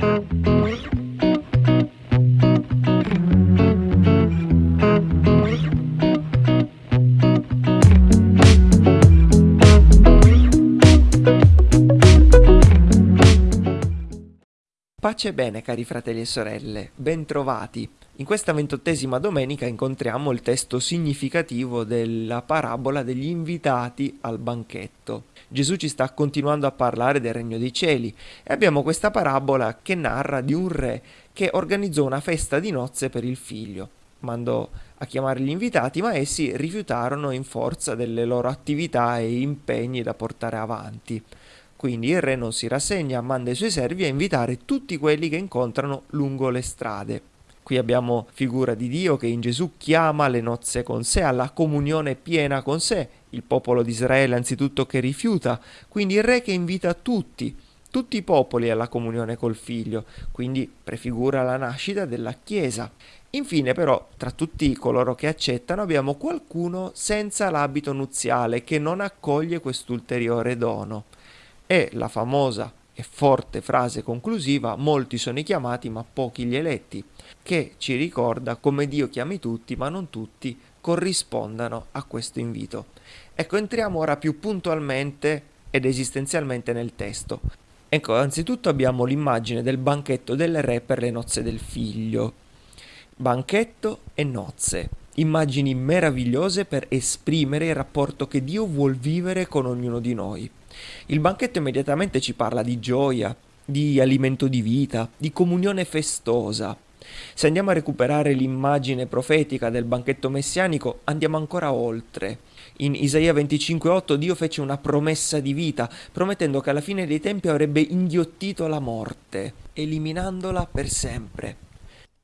Thank you. Pace e bene cari fratelli e sorelle, bentrovati. In questa ventottesima domenica incontriamo il testo significativo della parabola degli invitati al banchetto. Gesù ci sta continuando a parlare del regno dei cieli e abbiamo questa parabola che narra di un re che organizzò una festa di nozze per il figlio. Mandò a chiamare gli invitati, ma essi rifiutarono in forza delle loro attività e impegni da portare avanti. Quindi il re non si rassegna, manda i suoi servi a invitare tutti quelli che incontrano lungo le strade. Qui abbiamo figura di Dio che in Gesù chiama le nozze con sé, alla comunione piena con sé, il popolo di Israele anzitutto che rifiuta, quindi il re che invita tutti, tutti i popoli alla comunione col figlio, quindi prefigura la nascita della Chiesa. Infine però, tra tutti coloro che accettano, abbiamo qualcuno senza l'abito nuziale che non accoglie quest'ulteriore dono e la famosa e forte frase conclusiva molti sono i chiamati ma pochi gli eletti, che ci ricorda come Dio chiami tutti ma non tutti corrispondano a questo invito. Ecco, entriamo ora più puntualmente ed esistenzialmente nel testo. Ecco, anzitutto abbiamo l'immagine del banchetto del re per le nozze del figlio. Banchetto e nozze, immagini meravigliose per esprimere il rapporto che Dio vuol vivere con ognuno di noi. Il banchetto immediatamente ci parla di gioia, di alimento di vita, di comunione festosa. Se andiamo a recuperare l'immagine profetica del banchetto messianico, andiamo ancora oltre. In Isaia 25:8 Dio fece una promessa di vita, promettendo che alla fine dei tempi avrebbe inghiottito la morte, eliminandola per sempre.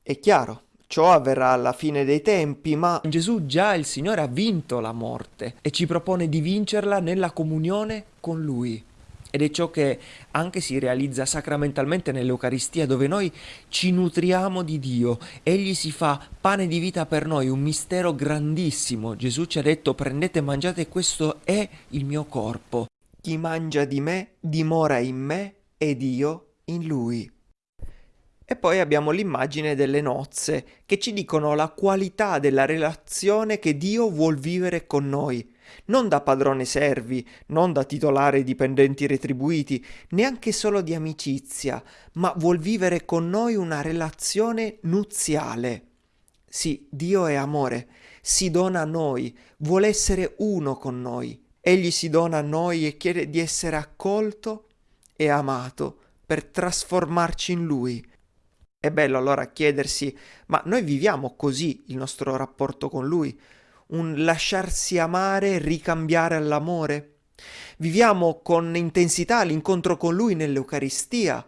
È chiaro, Ciò avverrà alla fine dei tempi, ma Gesù già il Signore ha vinto la morte e ci propone di vincerla nella comunione con Lui. Ed è ciò che anche si realizza sacramentalmente nell'Eucaristia, dove noi ci nutriamo di Dio. Egli si fa pane di vita per noi, un mistero grandissimo. Gesù ci ha detto prendete e mangiate, questo è il mio corpo. Chi mangia di me dimora in me ed io in lui. E poi abbiamo l'immagine delle nozze, che ci dicono la qualità della relazione che Dio vuol vivere con noi, non da padrone servi, non da titolare dipendenti retribuiti, neanche solo di amicizia, ma vuol vivere con noi una relazione nuziale. Sì, Dio è amore, si dona a noi, vuole essere uno con noi. Egli si dona a noi e chiede di essere accolto e amato per trasformarci in Lui è bello allora chiedersi, ma noi viviamo così il nostro rapporto con Lui? Un lasciarsi amare ricambiare all'amore? Viviamo con intensità l'incontro con Lui nell'Eucaristia?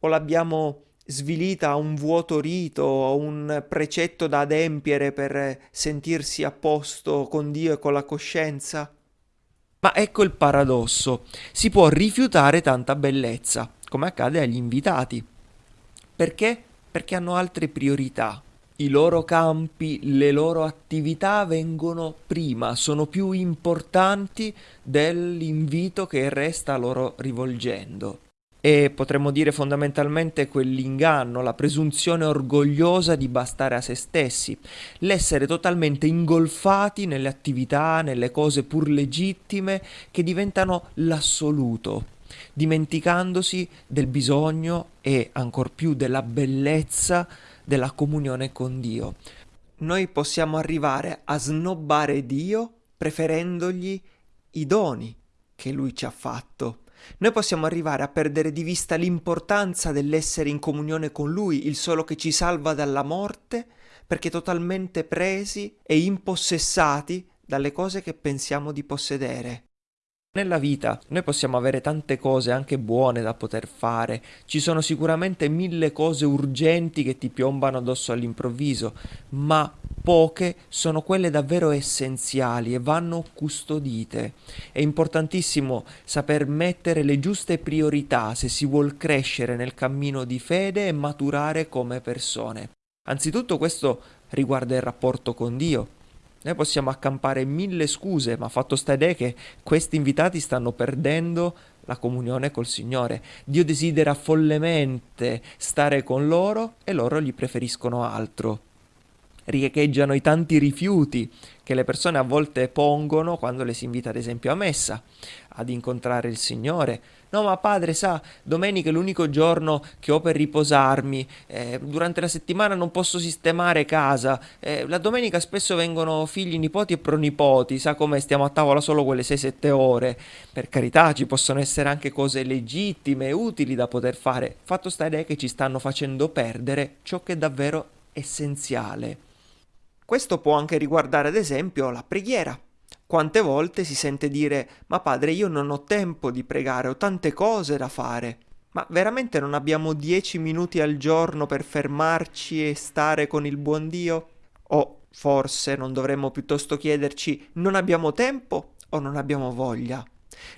O l'abbiamo svilita a un vuoto rito, a un precetto da adempiere per sentirsi a posto con Dio e con la coscienza? Ma ecco il paradosso, si può rifiutare tanta bellezza, come accade agli invitati. Perché? Perché hanno altre priorità. I loro campi, le loro attività vengono prima, sono più importanti dell'invito che resta loro rivolgendo. E potremmo dire fondamentalmente quell'inganno, la presunzione orgogliosa di bastare a se stessi, l'essere totalmente ingolfati nelle attività, nelle cose pur legittime che diventano l'assoluto dimenticandosi del bisogno e ancor più della bellezza della comunione con Dio. Noi possiamo arrivare a snobbare Dio preferendogli i doni che Lui ci ha fatto. Noi possiamo arrivare a perdere di vista l'importanza dell'essere in comunione con Lui, il solo che ci salva dalla morte, perché totalmente presi e impossessati dalle cose che pensiamo di possedere. Nella vita noi possiamo avere tante cose anche buone da poter fare, ci sono sicuramente mille cose urgenti che ti piombano addosso all'improvviso, ma poche sono quelle davvero essenziali e vanno custodite. È importantissimo saper mettere le giuste priorità se si vuol crescere nel cammino di fede e maturare come persone. Anzitutto questo riguarda il rapporto con Dio. Noi possiamo accampare mille scuse, ma fatto sta idea che questi invitati stanno perdendo la comunione col Signore. Dio desidera follemente stare con loro e loro gli preferiscono altro riecheggiano i tanti rifiuti che le persone a volte pongono quando le si invita ad esempio a messa, ad incontrare il Signore. No, ma padre, sa, domenica è l'unico giorno che ho per riposarmi, eh, durante la settimana non posso sistemare casa, eh, la domenica spesso vengono figli, nipoti e pronipoti, sa come stiamo a tavola solo quelle 6-7 ore. Per carità, ci possono essere anche cose legittime e utili da poter fare, fatto sta è che ci stanno facendo perdere ciò che è davvero essenziale. Questo può anche riguardare ad esempio la preghiera. Quante volte si sente dire ma padre io non ho tempo di pregare, ho tante cose da fare. Ma veramente non abbiamo dieci minuti al giorno per fermarci e stare con il buon Dio? O forse non dovremmo piuttosto chiederci non abbiamo tempo o non abbiamo voglia?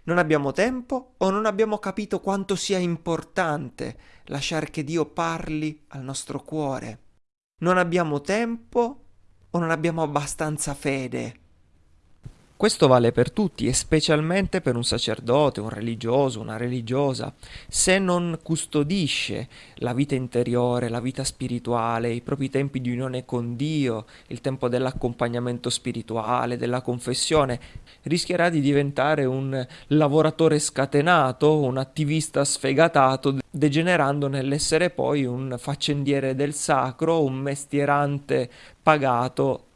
Non abbiamo tempo o non abbiamo capito quanto sia importante lasciare che Dio parli al nostro cuore? Non abbiamo tempo o non abbiamo abbastanza fede? Questo vale per tutti e specialmente per un sacerdote, un religioso, una religiosa. Se non custodisce la vita interiore, la vita spirituale, i propri tempi di unione con Dio, il tempo dell'accompagnamento spirituale, della confessione, rischierà di diventare un lavoratore scatenato, un attivista sfegatato, degenerando nell'essere poi un faccendiere del sacro, un mestierante pagato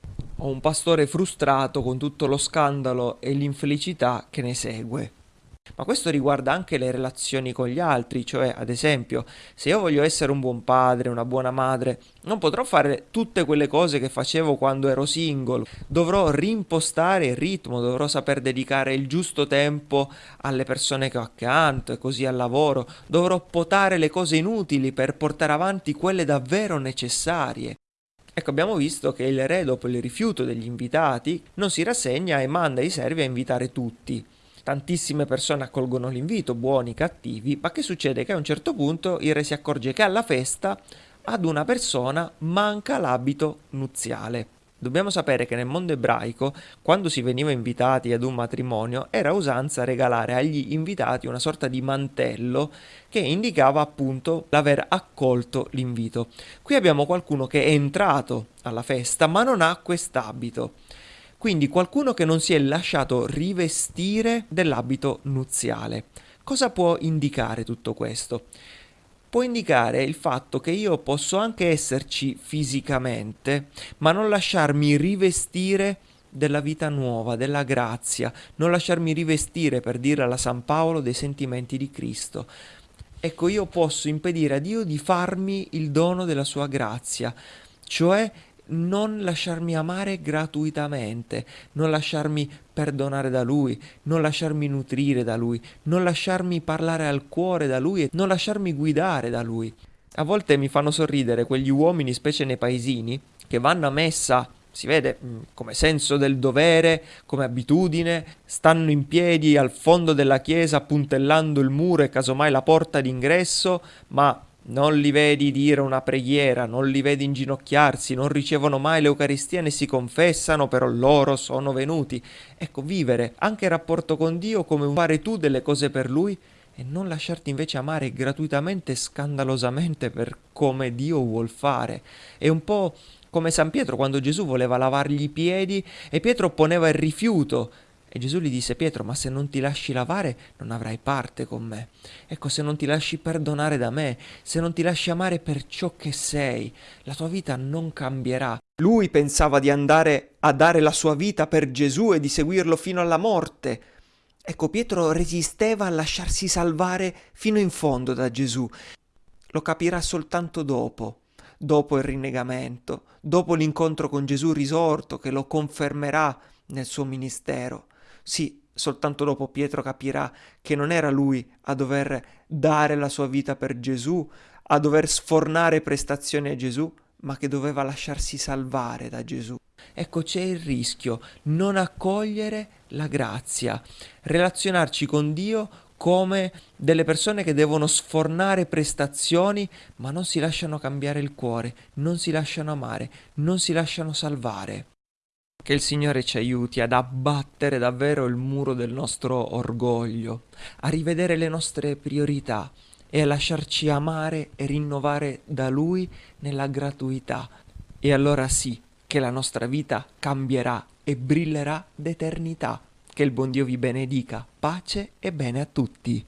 o un pastore frustrato con tutto lo scandalo e l'infelicità che ne segue. Ma questo riguarda anche le relazioni con gli altri, cioè ad esempio, se io voglio essere un buon padre, una buona madre, non potrò fare tutte quelle cose che facevo quando ero single, dovrò rimpostare il ritmo, dovrò saper dedicare il giusto tempo alle persone che ho accanto e così al lavoro, dovrò potare le cose inutili per portare avanti quelle davvero necessarie. Ecco, abbiamo visto che il re, dopo il rifiuto degli invitati, non si rassegna e manda i servi a invitare tutti. Tantissime persone accolgono l'invito, buoni, cattivi, ma che succede? Che a un certo punto il re si accorge che alla festa ad una persona manca l'abito nuziale. Dobbiamo sapere che nel mondo ebraico, quando si veniva invitati ad un matrimonio, era usanza regalare agli invitati una sorta di mantello che indicava appunto l'aver accolto l'invito. Qui abbiamo qualcuno che è entrato alla festa ma non ha quest'abito. Quindi qualcuno che non si è lasciato rivestire dell'abito nuziale. Cosa può indicare tutto questo? Può indicare il fatto che io posso anche esserci fisicamente, ma non lasciarmi rivestire della vita nuova, della grazia, non lasciarmi rivestire, per dire alla San Paolo, dei sentimenti di Cristo. Ecco, io posso impedire a Dio di farmi il dono della sua grazia, cioè non lasciarmi amare gratuitamente, non lasciarmi perdonare da Lui, non lasciarmi nutrire da Lui, non lasciarmi parlare al cuore da Lui e non lasciarmi guidare da Lui. A volte mi fanno sorridere quegli uomini, specie nei paesini, che vanno a messa si vede mm, come senso del dovere, come abitudine, stanno in piedi al fondo della chiesa puntellando il muro e casomai la porta d'ingresso, ma non li vedi dire una preghiera, non li vedi inginocchiarsi, non ricevono mai l'Eucaristia né si confessano, però loro sono venuti. Ecco, vivere anche il rapporto con Dio come fare tu delle cose per Lui e non lasciarti invece amare gratuitamente e scandalosamente per come Dio vuol fare. È un po' come San Pietro quando Gesù voleva lavargli i piedi e Pietro opponeva il rifiuto e Gesù gli disse, Pietro, ma se non ti lasci lavare non avrai parte con me. Ecco, se non ti lasci perdonare da me, se non ti lasci amare per ciò che sei, la tua vita non cambierà. Lui pensava di andare a dare la sua vita per Gesù e di seguirlo fino alla morte. Ecco, Pietro resisteva a lasciarsi salvare fino in fondo da Gesù. Lo capirà soltanto dopo, dopo il rinnegamento, dopo l'incontro con Gesù risorto che lo confermerà nel suo ministero. Sì, soltanto dopo Pietro capirà che non era lui a dover dare la sua vita per Gesù, a dover sfornare prestazioni a Gesù, ma che doveva lasciarsi salvare da Gesù. Ecco c'è il rischio, non accogliere la grazia, relazionarci con Dio come delle persone che devono sfornare prestazioni ma non si lasciano cambiare il cuore, non si lasciano amare, non si lasciano salvare. Che il Signore ci aiuti ad abbattere davvero il muro del nostro orgoglio, a rivedere le nostre priorità e a lasciarci amare e rinnovare da Lui nella gratuità. E allora sì che la nostra vita cambierà e brillerà d'eternità. Che il buon Dio vi benedica, pace e bene a tutti.